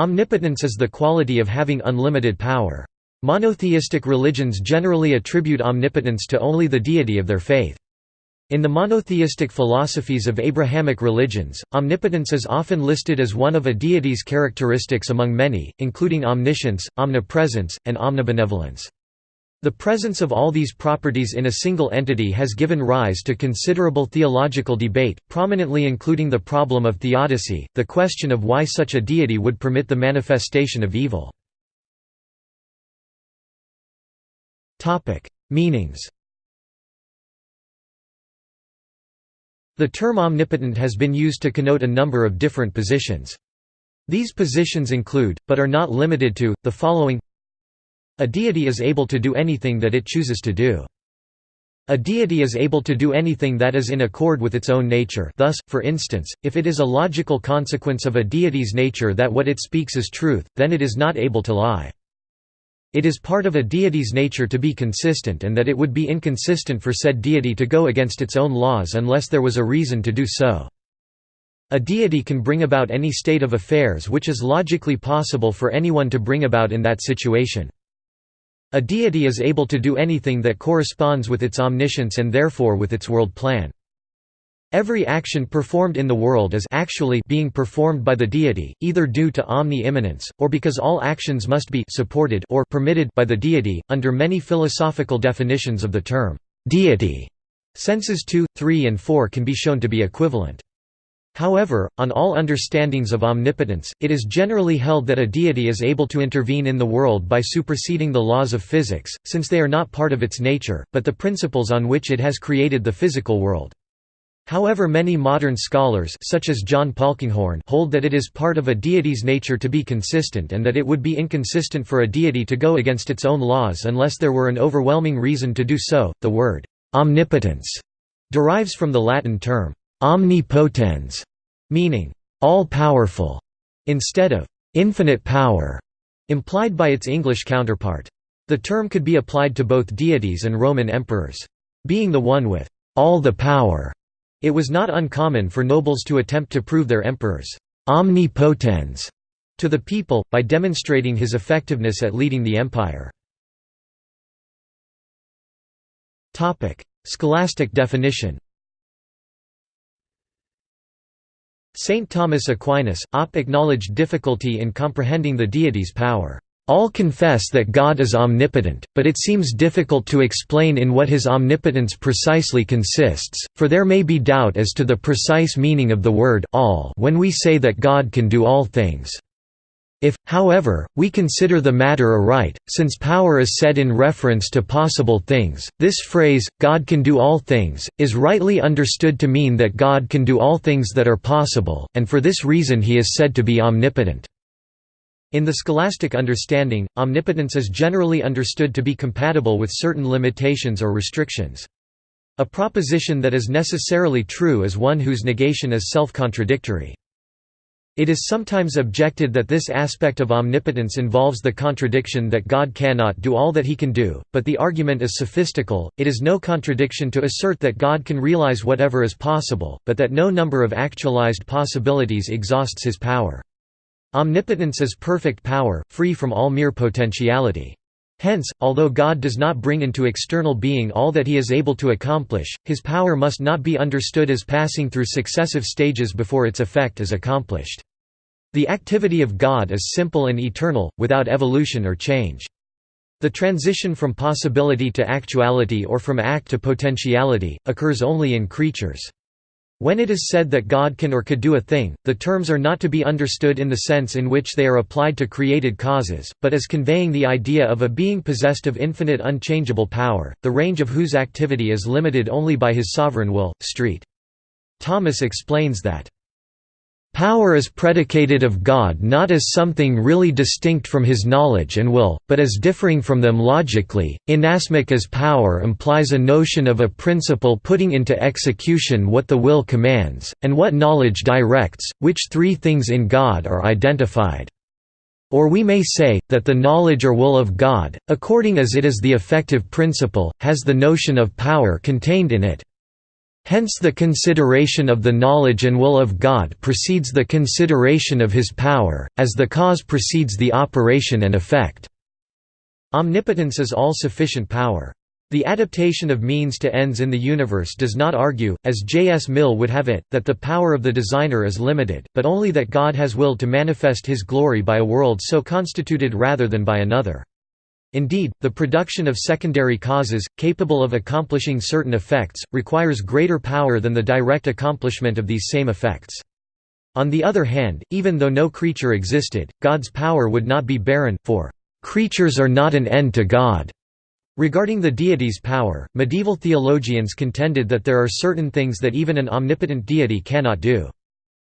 Omnipotence is the quality of having unlimited power. Monotheistic religions generally attribute omnipotence to only the deity of their faith. In the monotheistic philosophies of Abrahamic religions, omnipotence is often listed as one of a deity's characteristics among many, including omniscience, omnipresence, and omnibenevolence. The presence of all these properties in a single entity has given rise to considerable theological debate, prominently including the problem of theodicy, the question of why such a deity would permit the manifestation of evil. Meanings The term omnipotent has been used to connote a number of different positions. These positions include, but are not limited to, the following A deity is able to do anything that it chooses to do. A deity is able to do anything that is in accord with its own nature thus, for instance, if it is a logical consequence of a deity's nature that what it speaks is truth, then it is not able to lie. It is part of a deity's nature to be consistent and that it would be inconsistent for said deity to go against its own laws unless there was a reason to do so. A deity can bring about any state of affairs which is logically possible for anyone to bring about in that situation. A deity is able to do anything that corresponds with its omniscience and therefore with its world plan. Every action performed in the world is actually being performed by the deity, either due to omni-immanence, or because all actions must be supported or permitted by the deity. Under many philosophical definitions of the term deity, senses 2, 3 and 4 can be shown to be equivalent. However, on all understandings of omnipotence, it is generally held that a deity is able to intervene in the world by superseding the laws of physics, since they are not part of its nature, but the principles on which it has created the physical world. However many modern scholars such as John Polkinghorne hold that it is part of a deity's nature to be consistent and that it would be inconsistent for a deity to go against its own laws unless there were an overwhelming reason to do so. The word omnipotence derives from the Latin term omnipotens, meaning all-powerful, instead of infinite power, implied by its English counterpart. The term could be applied to both deities and Roman emperors. Being the one with all the power it was not uncommon for nobles to attempt to prove their emperor's omnipotens to the people, by demonstrating his effectiveness at leading the empire. Scholastic definition Saint Thomas Aquinas, op acknowledged difficulty in comprehending the deity's power. All confess that God is omnipotent, but it seems difficult to explain in what his omnipotence precisely consists, for there may be doubt as to the precise meaning of the word all when we say that God can do all things. If, however, we consider the matter aright, since power is said in reference to possible things, this phrase, God can do all things, is rightly understood to mean that God can do all things that are possible, and for this reason he is said to be omnipotent. In the scholastic understanding, omnipotence is generally understood to be compatible with certain limitations or restrictions. A proposition that is necessarily true is one whose negation is self-contradictory. It is sometimes objected that this aspect of omnipotence involves the contradiction that God cannot do all that he can do, but the argument is sophistical, it is no contradiction to assert that God can realize whatever is possible, but that no number of actualized possibilities exhausts his power. Omnipotence is perfect power, free from all mere potentiality. Hence, although God does not bring into external being all that he is able to accomplish, his power must not be understood as passing through successive stages before its effect is accomplished. The activity of God is simple and eternal, without evolution or change. The transition from possibility to actuality or from act to potentiality, occurs only in creatures. When it is said that God can or could do a thing, the terms are not to be understood in the sense in which they are applied to created causes, but as conveying the idea of a being possessed of infinite unchangeable power, the range of whose activity is limited only by his sovereign will. Street. Thomas explains that Power is predicated of God not as something really distinct from his knowledge and will, but as differing from them logically, inasmuch as power implies a notion of a principle putting into execution what the will commands, and what knowledge directs, which three things in God are identified. Or we may say, that the knowledge or will of God, according as it is the effective principle, has the notion of power contained in it. Hence the consideration of the knowledge and will of God precedes the consideration of his power, as the cause precedes the operation and effect. Omnipotence is all-sufficient power. The adaptation of means to ends in the universe does not argue, as J. S. Mill would have it, that the power of the designer is limited, but only that God has willed to manifest his glory by a world so constituted rather than by another. Indeed, the production of secondary causes, capable of accomplishing certain effects, requires greater power than the direct accomplishment of these same effects. On the other hand, even though no creature existed, God's power would not be barren, for, "...creatures are not an end to God." Regarding the deity's power, medieval theologians contended that there are certain things that even an omnipotent deity cannot do.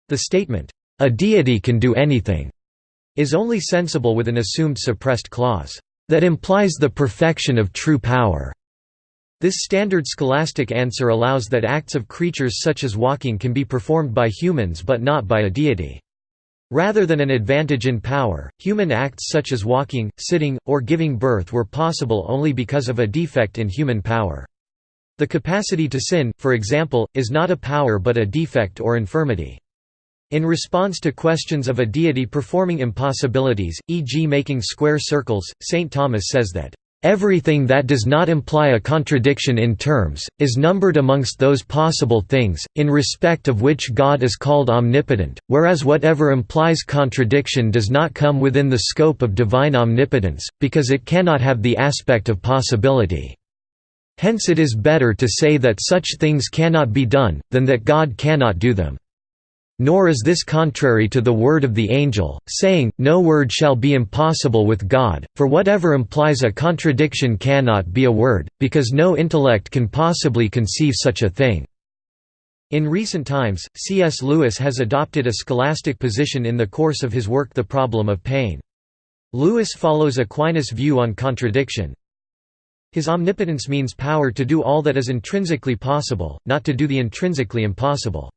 The statement, "...a deity can do anything," is only sensible with an assumed suppressed clause that implies the perfection of true power. This standard scholastic answer allows that acts of creatures such as walking can be performed by humans but not by a deity. Rather than an advantage in power, human acts such as walking, sitting, or giving birth were possible only because of a defect in human power. The capacity to sin, for example, is not a power but a defect or infirmity. In response to questions of a deity performing impossibilities, e.g. making square circles, St. Thomas says that, "...everything that does not imply a contradiction in terms, is numbered amongst those possible things, in respect of which God is called omnipotent, whereas whatever implies contradiction does not come within the scope of divine omnipotence, because it cannot have the aspect of possibility." Hence it is better to say that such things cannot be done, than that God cannot do them. Nor is this contrary to the word of the angel, saying, No word shall be impossible with God, for whatever implies a contradiction cannot be a word, because no intellect can possibly conceive such a thing." In recent times, C.S. Lewis has adopted a scholastic position in the course of his work The Problem of Pain. Lewis follows Aquinas' view on contradiction. His omnipotence means power to do all that is intrinsically possible, not to do the intrinsically impossible.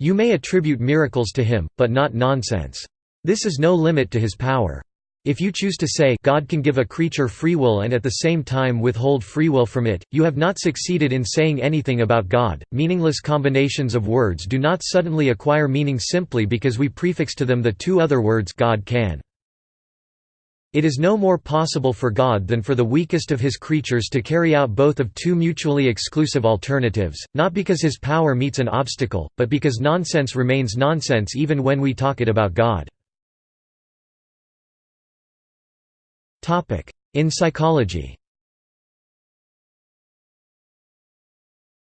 You may attribute miracles to him, but not nonsense. This is no limit to his power. If you choose to say God can give a creature free will and at the same time withhold free will from it, you have not succeeded in saying anything about God. Meaningless combinations of words do not suddenly acquire meaning simply because we prefix to them the two other words God can. It is no more possible for God than for the weakest of his creatures to carry out both of two mutually exclusive alternatives, not because his power meets an obstacle, but because nonsense remains nonsense even when we talk it about God. In psychology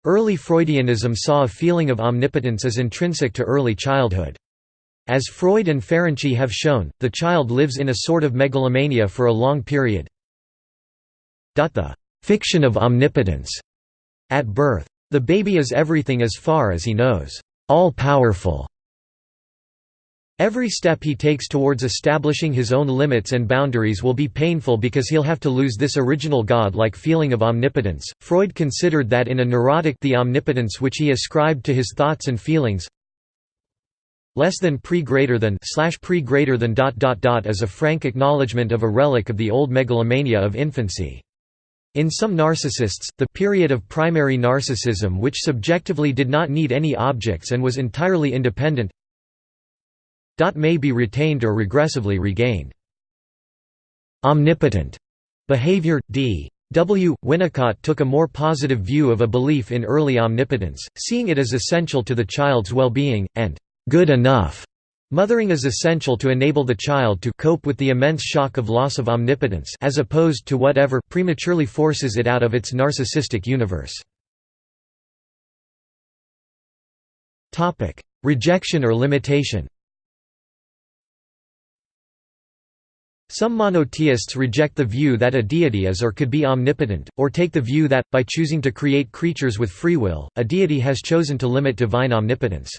Early Freudianism saw a feeling of omnipotence as intrinsic to early childhood. As Freud and Ferenczi have shown, the child lives in a sort of megalomania for a long period. The fiction of omnipotence at birth. The baby is everything as far as he knows, all-powerful. Every step he takes towards establishing his own limits and boundaries will be painful because he'll have to lose this original god-like feeling of omnipotence. Freud considered that in a neurotic the omnipotence which he ascribed to his thoughts and feelings less than pre greater than slash pre greater than dot dot dot is a frank acknowledgement of a relic of the old megalomania of infancy. In some narcissists, the period of primary narcissism which subjectively did not need any objects and was entirely independent may be retained or regressively regained. Omnipotent behavior, d. W. Winnicott took a more positive view of a belief in early omnipotence, seeing it as essential to the child's well-being, and good enough. Mothering is essential to enable the child to cope with the immense shock of loss of omnipotence as opposed to whatever prematurely forces it out of its narcissistic universe. Topic: Rejection or limitation Some monotheists reject the view that a deity is or could be omnipotent, or take the view that, by choosing to create creatures with free will, a deity has chosen to limit divine omnipotence.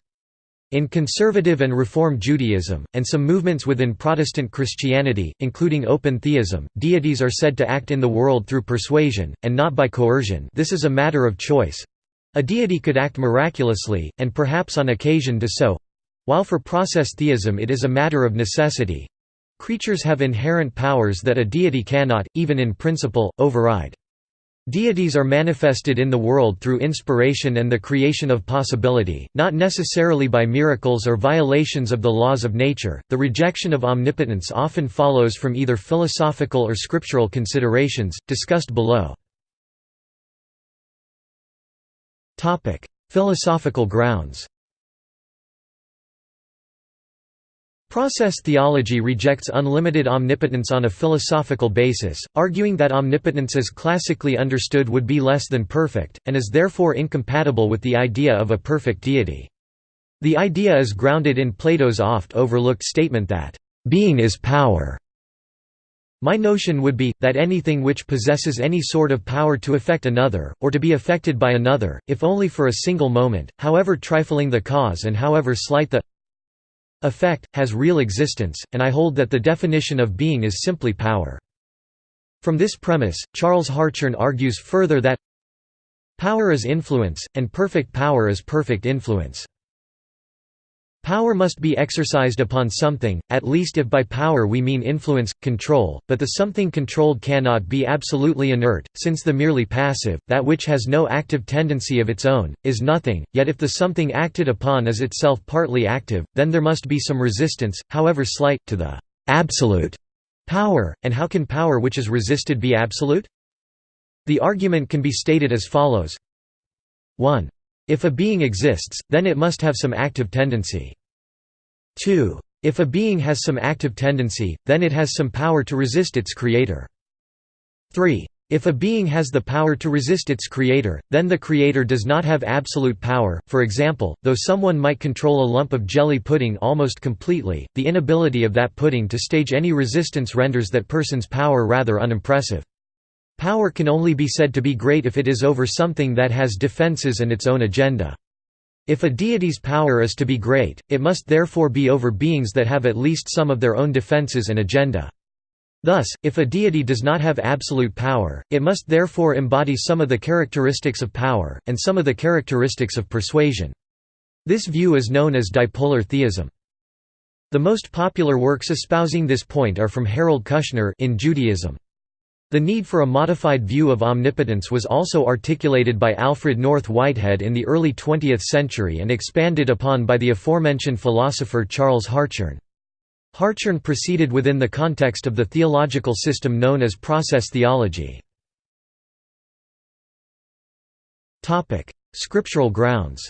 In conservative and Reform Judaism, and some movements within Protestant Christianity, including open theism, deities are said to act in the world through persuasion, and not by coercion this is a matter of choice. A deity could act miraculously, and perhaps on occasion do so. While for process theism it is a matter of necessity. Creatures have inherent powers that a deity cannot, even in principle, override. Deities are manifested in the world through inspiration and the creation of possibility, not necessarily by miracles or violations of the laws of nature. The rejection of omnipotence often follows from either philosophical or scriptural considerations, discussed below. Philosophical grounds. Process theology rejects unlimited omnipotence on a philosophical basis, arguing that omnipotence as classically understood would be less than perfect, and is therefore incompatible with the idea of a perfect deity. The idea is grounded in Plato's oft overlooked statement that, "...being is power." My notion would be, that anything which possesses any sort of power to affect another, or to be affected by another, if only for a single moment, however trifling the cause and however slight the effect, has real existence, and I hold that the definition of being is simply power. From this premise, Charles Hartshorne argues further that power is influence, and perfect power is perfect influence. Power must be exercised upon something, at least if by power we mean influence, control, but the something controlled cannot be absolutely inert, since the merely passive, that which has no active tendency of its own, is nothing, yet if the something acted upon is itself partly active, then there must be some resistance, however slight, to the absolute power, and how can power which is resisted be absolute? The argument can be stated as follows 1. If a being exists, then it must have some active tendency. 2. If a being has some active tendency, then it has some power to resist its creator. 3. If a being has the power to resist its creator, then the creator does not have absolute power. For example, though someone might control a lump of jelly pudding almost completely, the inability of that pudding to stage any resistance renders that person's power rather unimpressive. Power can only be said to be great if it is over something that has defenses and its own agenda. If a deity's power is to be great, it must therefore be over beings that have at least some of their own defenses and agenda. Thus, if a deity does not have absolute power, it must therefore embody some of the characteristics of power, and some of the characteristics of persuasion. This view is known as dipolar theism. The most popular works espousing this point are from Harold Kushner in Judaism. The need for a modified view of omnipotence was also articulated by Alfred North Whitehead in the early 20th century and expanded upon by the aforementioned philosopher Charles Hartshorne. Hartshorne proceeded within the context of the theological system known as process theology. Scriptural grounds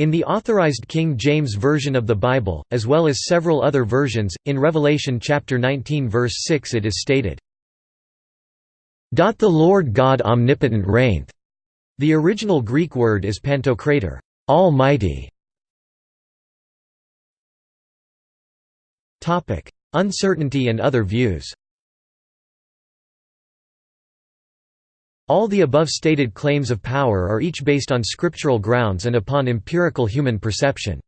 In the Authorized King James Version of the Bible, as well as several other versions, in Revelation chapter 19 verse 6 it is stated, "The Lord God omnipotent reigneth." The original Greek word is pantokrator, almighty. Uncertainty and other views All the above stated claims of power are each based on scriptural grounds and upon empirical human perception.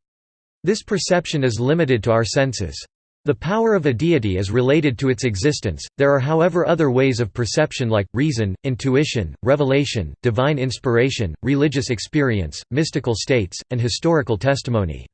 This perception is limited to our senses. The power of a deity is related to its existence, there are however other ways of perception like, reason, intuition, revelation, divine inspiration, religious experience, mystical states, and historical testimony.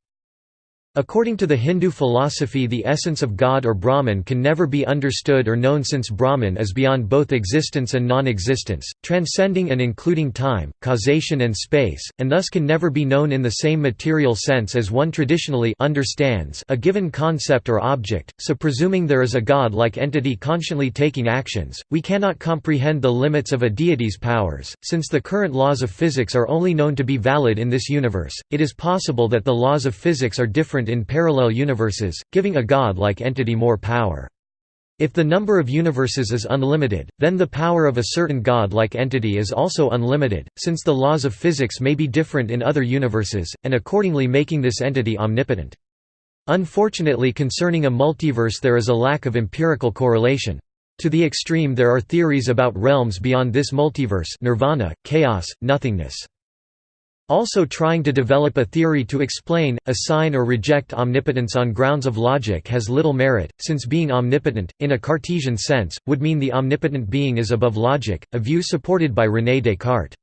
According to the Hindu philosophy the essence of God or Brahman can never be understood or known since Brahman is beyond both existence and non-existence, transcending and including time, causation and space, and thus can never be known in the same material sense as one traditionally understands a given concept or object, so presuming there is a God-like entity consciently taking actions, we cannot comprehend the limits of a deity's powers. Since the current laws of physics are only known to be valid in this universe, it is possible that the laws of physics are different in parallel universes, giving a god-like entity more power. If the number of universes is unlimited, then the power of a certain god-like entity is also unlimited, since the laws of physics may be different in other universes, and accordingly making this entity omnipotent. Unfortunately concerning a multiverse there is a lack of empirical correlation. To the extreme there are theories about realms beyond this multiverse nirvana, chaos, nothingness. Also trying to develop a theory to explain, assign or reject omnipotence on grounds of logic has little merit, since being omnipotent, in a Cartesian sense, would mean the omnipotent being is above logic, a view supported by René Descartes.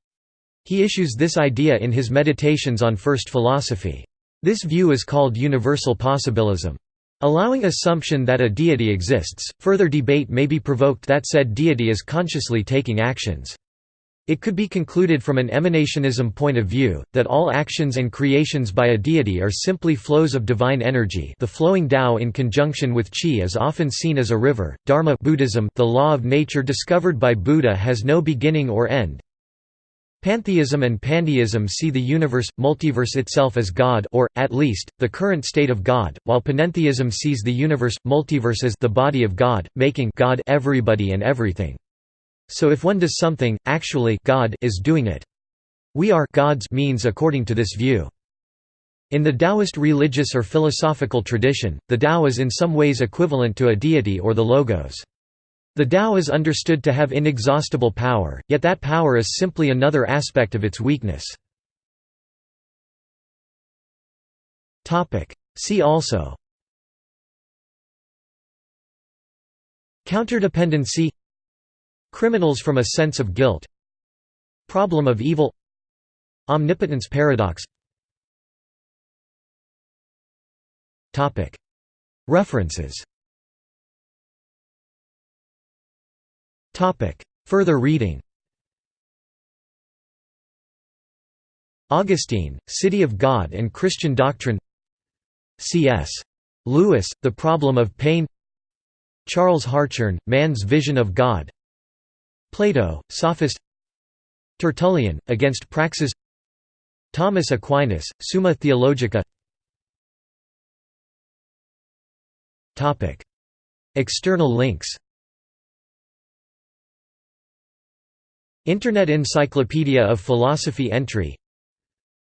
He issues this idea in his Meditations on First Philosophy. This view is called universal possibilism. Allowing assumption that a deity exists, further debate may be provoked that said deity is consciously taking actions. It could be concluded from an emanationism point of view, that all actions and creations by a deity are simply flows of divine energy the flowing Tao in conjunction with Qi is often seen as a river. Dharma Buddhism the law of nature discovered by Buddha has no beginning or end, Pantheism and pandeism see the universe, multiverse itself as God or, at least, the current state of God, while panentheism sees the universe, multiverse as the body of God, making God everybody and everything. So if one does something, actually God is doing it. We are God's means according to this view. In the Taoist religious or philosophical tradition, the Tao is in some ways equivalent to a deity or the Logos. The Tao is understood to have inexhaustible power, yet that power is simply another aspect of its weakness. See also Counterdependency Criminals from a sense of guilt. Problem of evil. Omnipotence paradox. References. Further reading. Augustine, City of God and Christian Doctrine. C.S. Lewis, The Problem of Pain. Charles Hartshorne, Man's Vision of God Plato, Sophist Tertullian, Against Praxeas Thomas Aquinas, Summa Theologica External links Internet Encyclopedia of Philosophy entry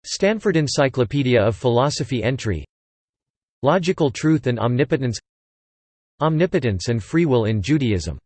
Stanford Encyclopedia of Philosophy entry Logical Truth and Omnipotence Omnipotence and Free Will in Judaism